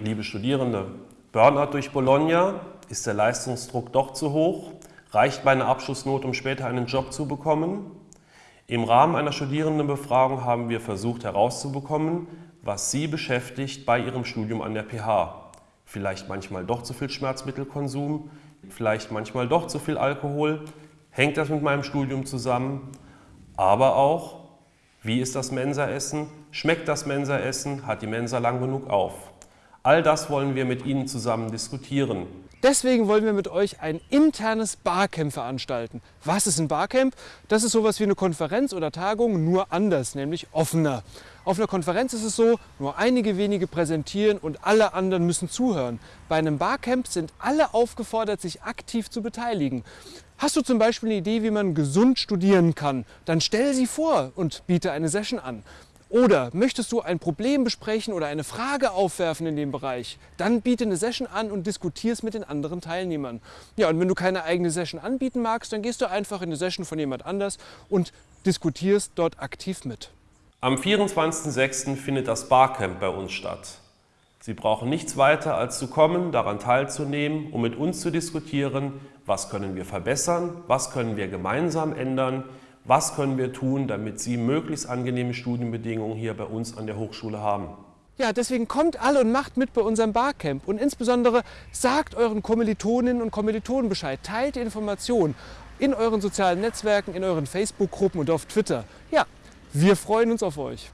liebe Studierende, Burnout durch Bologna, ist der Leistungsdruck doch zu hoch? Reicht meine Abschlussnote, um später einen Job zu bekommen? Im Rahmen einer Studierendenbefragung haben wir versucht herauszubekommen, was Sie beschäftigt bei Ihrem Studium an der PH. Vielleicht manchmal doch zu viel Schmerzmittelkonsum, vielleicht manchmal doch zu viel Alkohol. Hängt das mit meinem Studium zusammen? Aber auch, wie ist das Mensaessen? Schmeckt das Mensaessen? Hat die Mensa lang genug auf? All das wollen wir mit Ihnen zusammen diskutieren. Deswegen wollen wir mit euch ein internes Barcamp veranstalten. Was ist ein Barcamp? Das ist sowas wie eine Konferenz oder Tagung, nur anders, nämlich offener. Auf einer Konferenz ist es so, nur einige wenige präsentieren und alle anderen müssen zuhören. Bei einem Barcamp sind alle aufgefordert, sich aktiv zu beteiligen. Hast du zum Beispiel eine Idee, wie man gesund studieren kann, dann stell sie vor und biete eine Session an. Oder möchtest du ein Problem besprechen oder eine Frage aufwerfen in dem Bereich, dann biete eine Session an und diskutiere es mit den anderen Teilnehmern. Ja, und wenn du keine eigene Session anbieten magst, dann gehst du einfach in eine Session von jemand anders und diskutierst dort aktiv mit. Am 24.06. findet das Barcamp bei uns statt. Sie brauchen nichts weiter als zu kommen, daran teilzunehmen, um mit uns zu diskutieren, was können wir verbessern, was können wir gemeinsam ändern, was können wir tun, damit Sie möglichst angenehme Studienbedingungen hier bei uns an der Hochschule haben. Ja, deswegen kommt alle und macht mit bei unserem Barcamp. Und insbesondere sagt euren Kommilitoninnen und Kommilitonen Bescheid. Teilt die Informationen in euren sozialen Netzwerken, in euren Facebook-Gruppen und auf Twitter. Ja, wir freuen uns auf euch.